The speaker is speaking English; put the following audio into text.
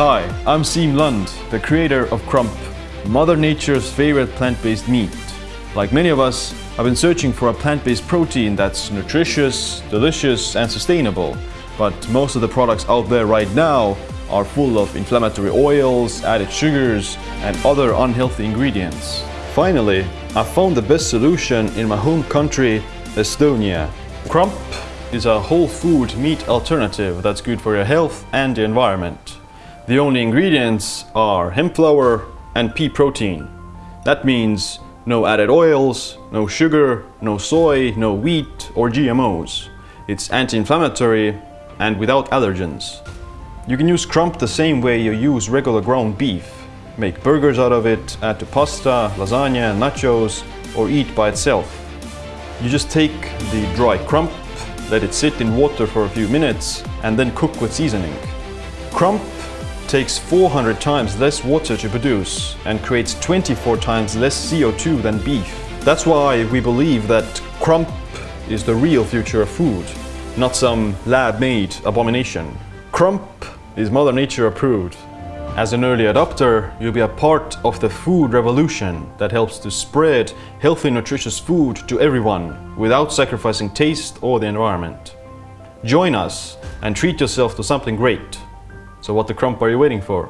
Hi, I'm Siim Lund, the creator of Crump, Mother Nature's favorite plant-based meat. Like many of us, I've been searching for a plant-based protein that's nutritious, delicious and sustainable. But most of the products out there right now are full of inflammatory oils, added sugars and other unhealthy ingredients. Finally, I found the best solution in my home country, Estonia. Crump is a whole food meat alternative that's good for your health and the environment. The only ingredients are hemp flour and pea protein. That means no added oils, no sugar, no soy, no wheat or GMOs. It's anti-inflammatory and without allergens. You can use crump the same way you use regular ground beef. Make burgers out of it, add to pasta, lasagna, nachos or eat by itself. You just take the dry crump, let it sit in water for a few minutes and then cook with seasoning. Crump takes 400 times less water to produce and creates 24 times less CO2 than beef. That's why we believe that crump is the real future of food, not some lab-made abomination. Crump is Mother Nature approved. As an early adopter, you'll be a part of the food revolution that helps to spread healthy, nutritious food to everyone without sacrificing taste or the environment. Join us and treat yourself to something great. So what the crump are you waiting for?